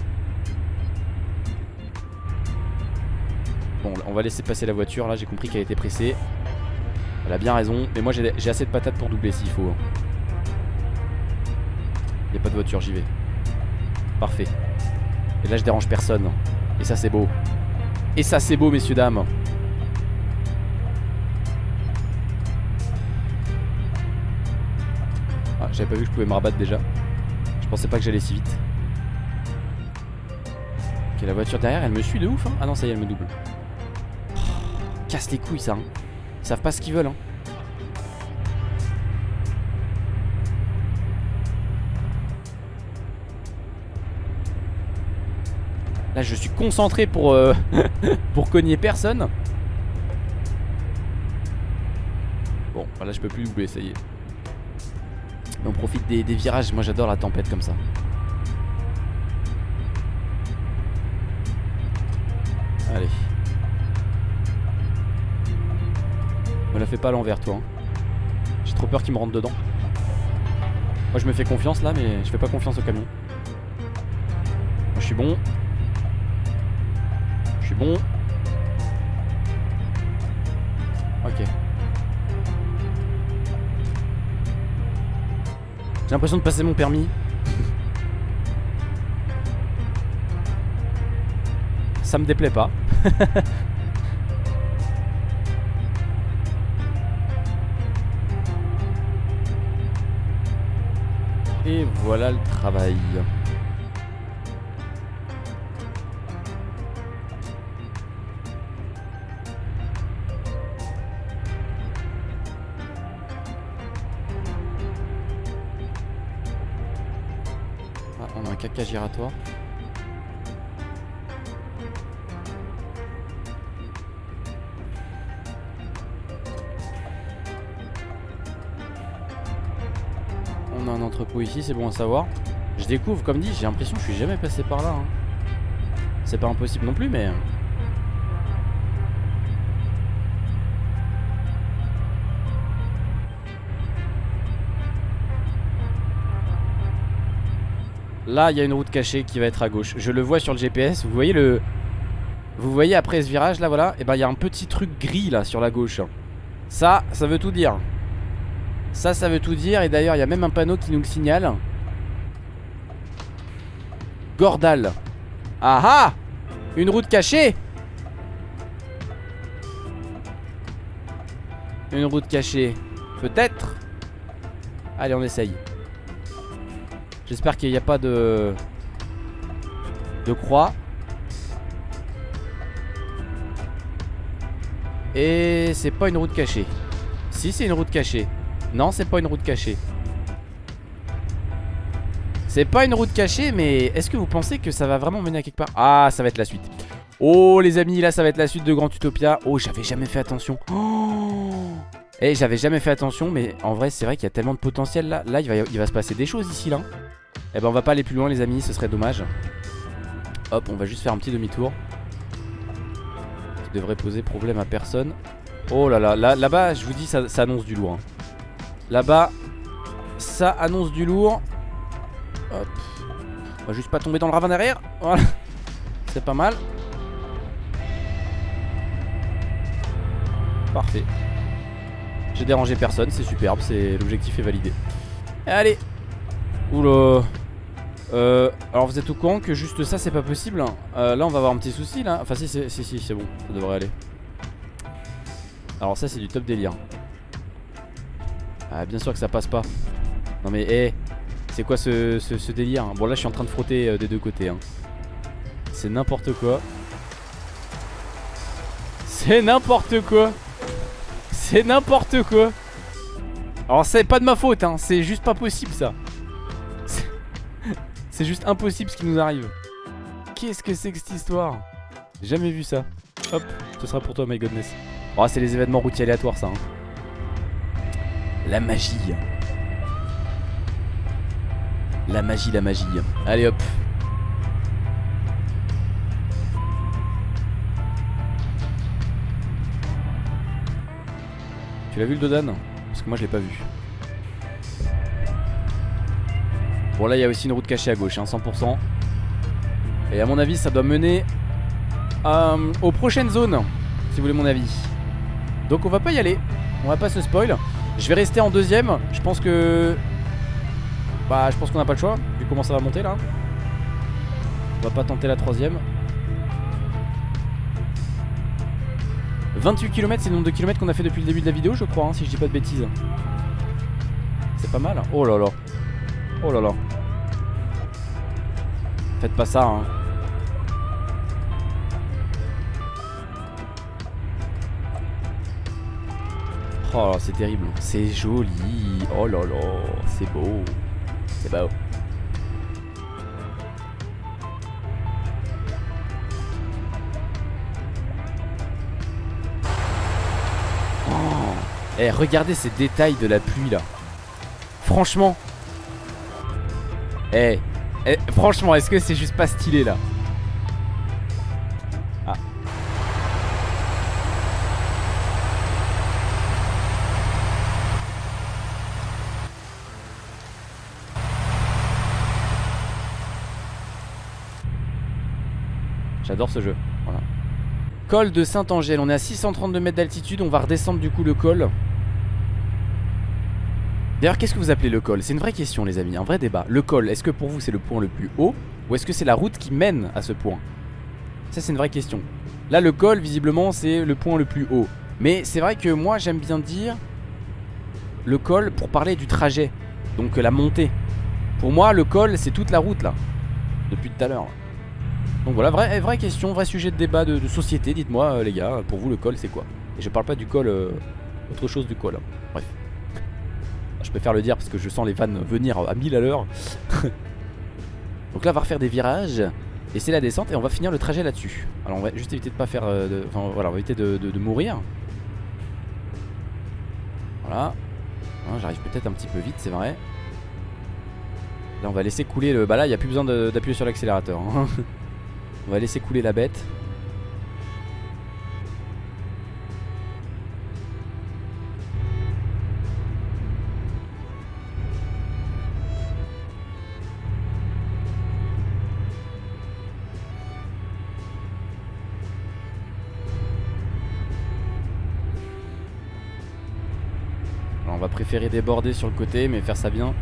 Bon on va laisser passer la voiture. Là j'ai compris qu'elle était pressée. Elle a bien raison. Mais moi j'ai assez de patates pour doubler s'il faut Il a pas de voiture j'y vais. Parfait. Et là je dérange personne. Et ça c'est beau. Et ça c'est beau messieurs dames J'avais pas vu que je pouvais me rabattre déjà. Je pensais pas que j'allais si vite. Ok, la voiture derrière, elle me suit de ouf. Hein ah non, ça y est, elle me double. Casse les couilles, ça. Hein. Ils savent pas ce qu'ils veulent. Hein. Là, je suis concentré pour, euh, pour cogner personne. Bon, là, je peux plus doubler, ça y est on profite des, virages. Moi, j'adore la tempête comme ça. Allez. Me la fais pas à l'envers, toi. Hein. J'ai trop peur qu'il me rentre dedans. Moi, je me fais confiance là, mais je fais pas confiance au camion. Moi, je suis bon. Je suis bon. Ok. J'ai l'impression de passer mon permis. Ça me déplaît pas. Et voilà le travail. Giratoire. On a un entrepôt ici, c'est bon à savoir. Je découvre, comme dit, j'ai l'impression que je suis jamais passé par là. hein. C'est pas impossible non plus, mais... Là, il y a une route cachée qui va être à gauche. Je le vois sur le GPS. Vous voyez le... Vous voyez après ce virage là, voilà. Et ben il y a un petit truc gris là sur la gauche. Ça, ça veut tout dire. Ça, ça veut tout dire. Et d'ailleurs, il y a même un panneau qui nous le signale. Gordal. Ah ah Une route cachée Une route cachée. Peut-être Allez, on essaye. J'espère qu'il n'y a pas de... De croix. Et c'est pas une route cachée. Si, c'est une route cachée. Non, c'est pas une route cachée. C'est pas une route cachée, mais est-ce que vous pensez que ça va vraiment mener à quelque part? Ah, ça va être la suite. Oh, les amis, là, ça va être la suite de Grand Utopia. Oh, j'avais jamais fait attention. Oh Eh, j'avais jamais fait attention, mais en vrai, c'est vrai qu'il y a tellement de potentiel là. Là, il va, il va se passer des choses ici, là. Eh ben, on va pas aller plus loin, les amis, ce serait dommage. Hop, on va juste faire un petit demi-tour. Qui devrait poser problème à personne. Oh là là, là- là-bas, je vous dis, ça, ça annonce du lourd. hein. Là-bas, ça annonce du lourd. Hop. On va juste pas tomber dans le ravin derrière. Voilà. C'est pas mal. Parfait. J'ai dérangé personne, c'est superbe, c'est l'objectif est validé. Allez. Oula. Euh, alors vous êtes au courant que juste ça c'est pas possible Euh, Là on va avoir un petit souci là. Enfin si si si, si c'est bon ça devrait aller. Alors ça c'est du top délire. Ah bien sûr que ça passe pas. Non mais hé C'est quoi ce, ce- délire Bon là je suis en train de frotter euh, des deux côtés hein. C'est n'importe quoi. C'est n'importe quoi. C'est n'importe quoi. Alors c'est pas de ma faute hein. C'est juste pas possible ça C'est juste impossible ce qui nous arrive. Qu'est-ce que c'est que cette histoire? Jamais vu ça. Hop, ce sera pour toi my godness Oh c'est les événements routiers aléatoires ça hein. La magie. La magie, la magie. Allez hop. Tu l'as vu le Dodan? Parce que moi je l'ai pas vu Bon là il y a aussi une route cachée à gauche hein, 100% Et à mon avis ça doit mener euh, Aux prochaines zones Si vous voulez mon avis. Donc on va pas y aller. On va pas se spoil. Je vais rester en deuxième. Je pense que Bah je pense qu'on n'a pas le choix Vu comment ça va monter là. On va pas tenter la troisième. 28 km c'est le nombre de kilomètres qu'on a fait depuis le début de la vidéo je crois hein, Si je dis pas de bêtises. C'est pas mal. Oh là là Oh là là. Faites pas ça hein. Oh là, c'est terrible. C'est joli. Oh là là C'est beau. C'est beau. Oh. Eh regardez ces détails de la pluie là. Franchement eh, eh, franchement, est-ce que c'est juste pas stylé là ah. J'adore ce jeu. Col de Saint-Angèle. On est à 632 mètres d'altitude. On va redescendre du coup le col. D'ailleurs, qu'est-ce que vous appelez le col? C'est une vraie question, les amis. Un vrai débat. Le col, est-ce que pour vous c'est le point le plus haut Ou est-ce que c'est la route qui mène à ce point? Ça, c'est une vraie question. Là, le col, visiblement, c'est le point le plus haut. Mais c'est vrai que moi, j'aime bien dire le col pour parler du trajet. Donc la montée. Pour moi, le col, c'est toute la route là. Depuis tout à l'heure. Donc voilà, vraie, vraie question, vrai sujet de débat de, société. Dites-moi, euh, les gars, pour vous, le col, c'est quoi? Et je parle pas du col, euh, autre chose du col. Hein. Bref. Je préfère le dire parce que je sens les vannes venir à 1000 à l'heure. Donc là, on va refaire des virages. Et c'est la descente et on va finir le trajet là-dessus. Alors on va juste éviter de pas faire... Euh, enfin voilà, éviter de mourir. Voilà. Hein, j'arrive peut-être un petit peu vite, c'est vrai. Là, on va laisser couler le... Bah là, il n'y a plus besoin d'appuyer sur l'accélérateur. Hein. on va laisser couler la bête. Déborder sur le côté mais faire ça bien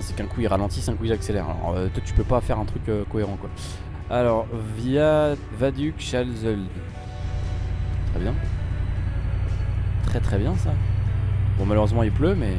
c'est qu'un coup il ralentit, un coup il accélère. Alors euh, toi tu peux pas faire un truc euh, cohérent quoi. Alors via Vaduk Schalzeld. Très bien. Très très bien ça. Bon malheureusement il pleut mais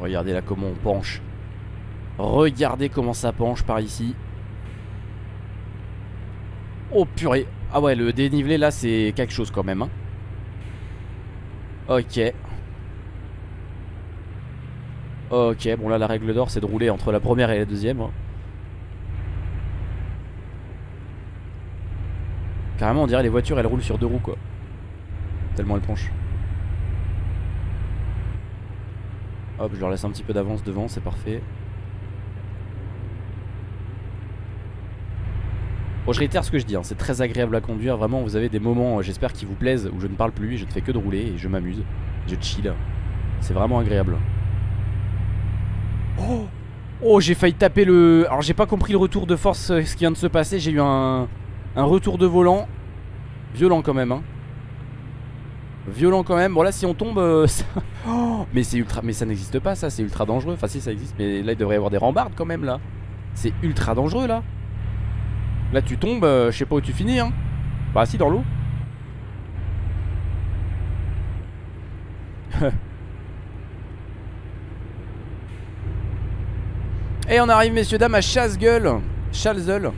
regardez là comment on penche. Regardez comment ça penche par ici. Oh purée. Ah ouais, le dénivelé là, c'est quelque chose quand même. Hein. Ok. Ok, bon là la règle d'or c'est de rouler entre la première et la deuxième. Hein. Carrément on dirait les voitures elles roulent sur deux roues quoi. Tellement elles penchent. Je leur laisse un petit peu d'avance devant, c'est parfait. Bon, je réitère ce que je dis, hein, c'est très agréable à conduire. Vraiment, vous avez des moments, euh, j'espère, qui vous plaisent, où je ne parle plus, je ne fais que de rouler et je m'amuse. Je chill. C'est vraiment agréable. Oh, oh j'ai failli taper le... Alors, j'ai pas compris le retour de force, euh, ce qui vient de se passer. J'ai eu un... un retour de volant. Violent quand même, hein. Violent quand même. Bon là si on tombe euh, oh, Mais c'est ultra Mais ça n'existe pas ça C'est ultra dangereux. Enfin si ça existe Mais là il devrait y avoir des rambardes quand même là. C'est ultra dangereux là. Là tu tombes euh, Je sais pas où tu finis hein. Bah si dans l'eau. Et on arrive messieurs dames à Chasse-Gueule. Chalzeul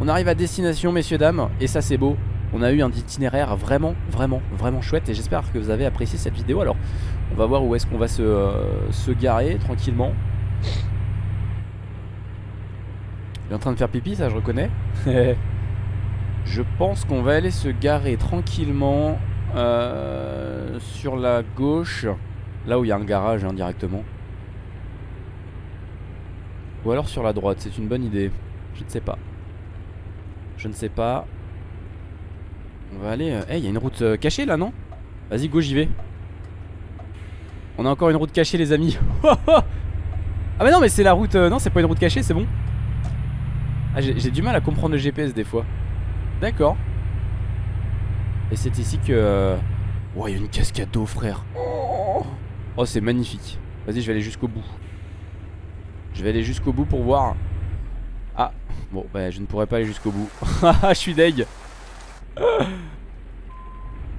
On arrive à destination messieurs dames Et ça c'est beau on a eu un itinéraire vraiment, vraiment, vraiment chouette et j'espère que vous avez apprécié cette vidéo. Alors, on va voir où est-ce qu'on va se, euh, se garer tranquillement. Il est en train de faire pipi, ça je reconnais. je pense qu'on va aller se garer tranquillement euh, sur la gauche. Là où il y a un garage hein, directement. Ou alors sur la droite, c'est une bonne idée. Je ne sais pas. Je ne sais pas. On va aller... Eh, il y a une route euh, cachée là, non? Vas-y, go, j'y vais. On a encore une route cachée, les amis. ah, mais non, mais c'est la route... Euh, non, c'est pas une route cachée, c'est bon. Ah, j'ai du mal à comprendre le GPS des fois. D'accord. Et c'est ici que... Oh, il y a une cascade d'eau, frère. Oh, c'est magnifique. Vas-y, je vais aller jusqu'au bout. Je vais aller jusqu'au bout pour voir. Ah, bon, bah, je ne pourrais pas aller jusqu'au bout. je suis deg.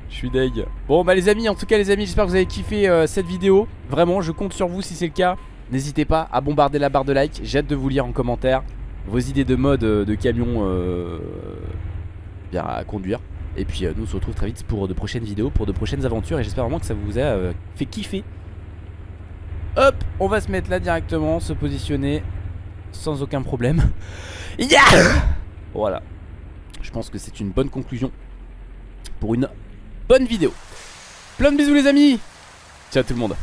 Je suis deg. Bon bah les amis en tout cas les amis j'espère que vous avez kiffé euh, cette vidéo. Vraiment je compte sur vous si c'est le cas. N'hésitez pas à bombarder la barre de like J'ai hâte de vous lire en commentaire Vos idées de mode euh, de camion euh, à conduire. Et puis nous on se retrouve très vite pour de prochaines vidéos Pour de prochaines aventures. Et j'espère vraiment que ça vous a fait kiffer. Hop on va se mettre là directement Se positionner Sans aucun problème. Yeah! Voilà Je pense que c'est une bonne conclusion Pour une bonne vidéo. Plein de bisous les amis Ciao tout le monde